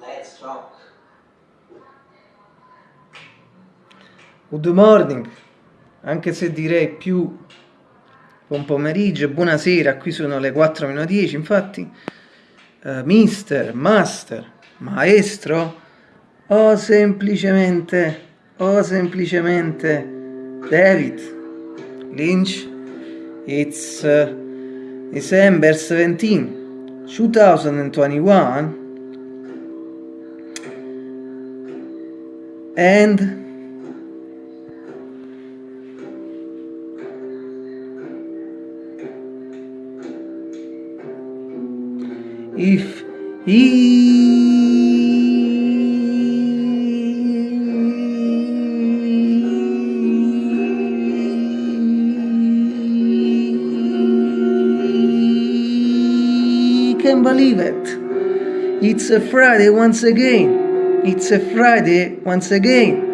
Let's rock. Good morning, anche se direi più buon pomeriggio, buonasera, qui sono le 4 meno 10, infatti, uh, mister, master, maestro, o semplicemente, o semplicemente David Lynch, it's uh, December 17, 2021, and if he can believe it it's a friday once again it's a friday once again.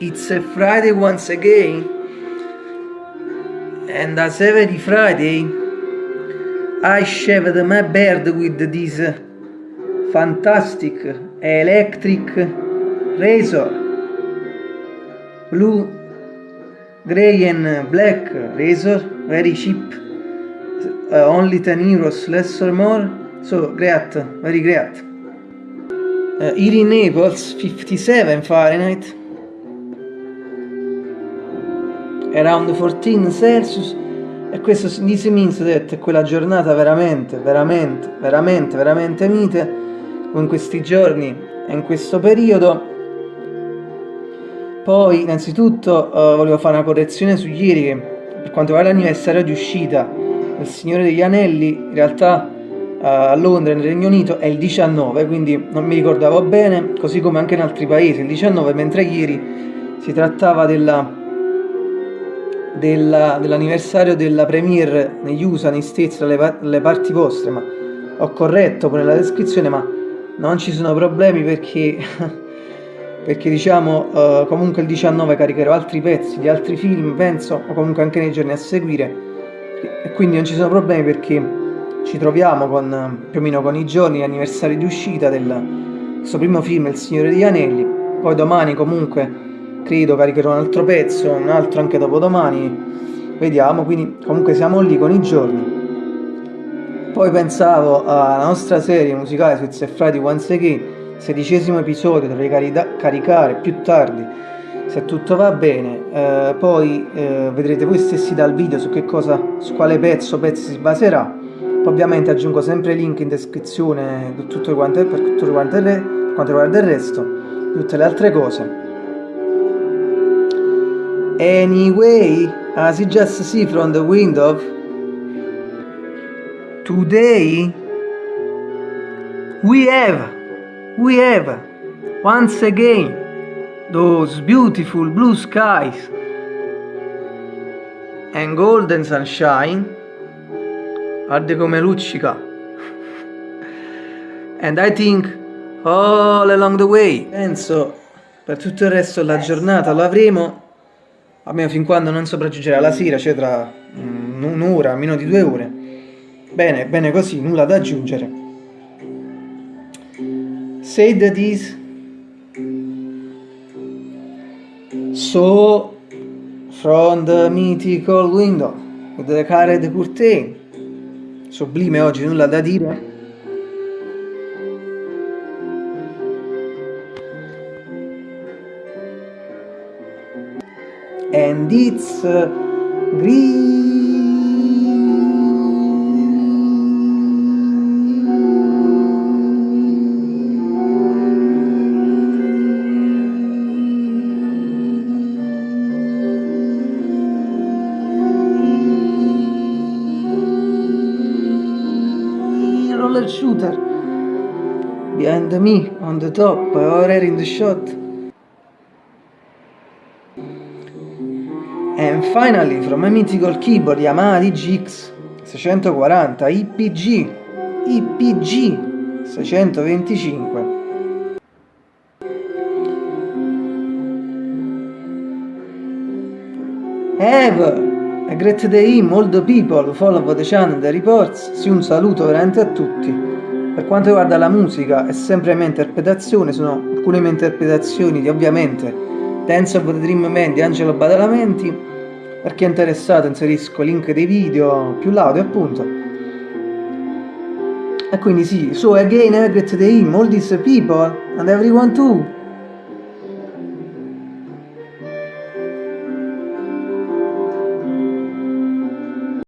It's a friday once again. And as every friday I shaved my beard with this fantastic electric razor. Blue gray and black razor. Very cheap. Uh, only 10 euros less or more. So great very great uh, here in Naples 57 Fahrenheit. Around 14 Celsius. E questo this means that quella giornata veramente, veramente, veramente, veramente mite, in questi giorni e in questo periodo. Poi, innanzitutto, uh, volevo fare una correzione su ieri, che per quanto riguarda l'anniversario di uscita del Signore degli Anelli, in realtà a Londra, nel Regno Unito, è il 19, quindi non mi ricordavo bene, così come anche in altri paesi, il 19, mentre ieri si trattava della dell'anniversario della premiere negli USA, negli States, dalle, dalle parti vostre, ma ho corretto pure la descrizione, ma non ci sono problemi perché, perché diciamo uh, comunque il 19 caricherò altri pezzi di altri film, penso, o comunque anche nei giorni a seguire, e quindi non ci sono problemi perché ci troviamo con, più o meno con i giorni, anniversari di uscita del questo primo film, Il Signore degli Anelli, poi domani comunque credo caricherò un altro pezzo, un altro anche dopodomani, vediamo, quindi comunque siamo lì con i giorni. Poi pensavo alla nostra serie musicale su It's a Friday Once Again, sedicesimo episodio, dovrei caricare più tardi, se tutto va bene, eh, poi eh, vedrete voi stessi dal video su che cosa, su quale pezzo pezzi si baserà, ovviamente aggiungo sempre i link in descrizione per tutto quanto, per tutto quanto, per quanto riguarda il resto, tutte le altre cose. Anyway, as you just see from the window, today we have, we have once again those beautiful blue skies and golden sunshine. Guarda come luccica. and I think all along the way, penso per tutto il resto della giornata lo avremo almeno fin quando non sopraggiungerà la sera, cioè tra un'ora, meno di due ore. Bene, bene così, nulla da aggiungere. Say that is so from the mythical window with the carried curtain. Sublime oggi, nulla da dire. and it's green. Roller shooter. Behind me on the top already in the shot. And finally, from a mythical keyboard Yamaha DGX 640 IPG IPG 625 Have a great day all the people follow the channel the reports sì un saluto veramente a tutti Per quanto riguarda la musica è sempre mia interpretazione, sono alcune mie interpretazioni di ovviamente Dance of the Dream Man di Angelo Badalamenti. Per chi è interessato inserisco link dei video più l'audio appunto. E quindi sì, so again I greet the him, all these people and everyone too.